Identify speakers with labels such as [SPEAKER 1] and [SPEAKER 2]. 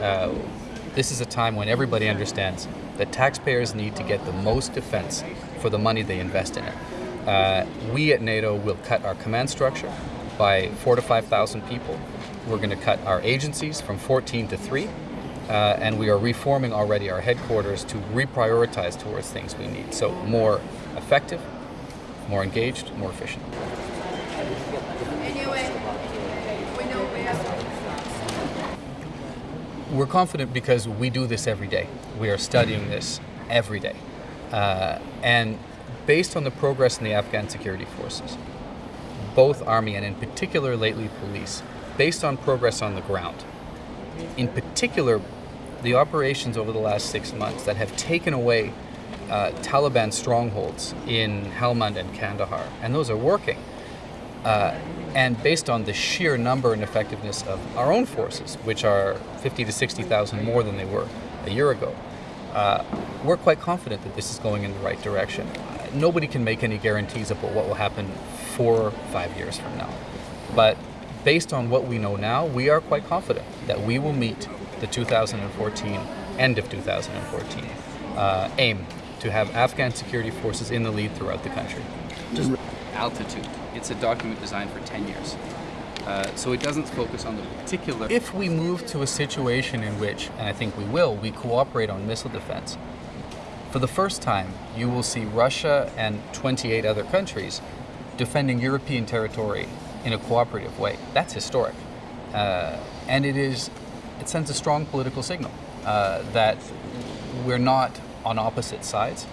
[SPEAKER 1] Uh, this is a time when everybody understands that taxpayers need to get the most defense for the money they invest in it. Uh, we at NATO will cut our command structure by four to 5,000 people. We're going to cut our agencies from 14 to 3. Uh, and we are reforming already our headquarters to reprioritize towards things we need. So more effective, more engaged, more efficient. We're confident because we do this every day. We are studying this every day. Uh, and based on the progress in the Afghan security forces, both Army and in particular lately police, based on progress on the ground, in particular the operations over the last six months that have taken away uh, Taliban strongholds in Helmand and Kandahar, and those are working. Uh, and based on the sheer number and effectiveness of our own forces, which are 50 to 60,000 more than they were a year ago, uh, we're quite confident that this is going in the right direction. Uh, nobody can make any guarantees about what will happen four or five years from now. But based on what we know now, we are quite confident that we will meet the 2014, end of 2014, uh, aim to have Afghan security forces in the lead throughout the country.
[SPEAKER 2] Just altitude. It's a document designed for 10 years. Uh, so it doesn't focus on the particular...
[SPEAKER 1] If we move to a situation in which, and I think we will, we cooperate on missile defense, for the first time, you will see Russia and 28 other countries defending European territory in a cooperative way. That's historic. Uh, and it is it sends a strong political signal uh, that we're not on opposite sides.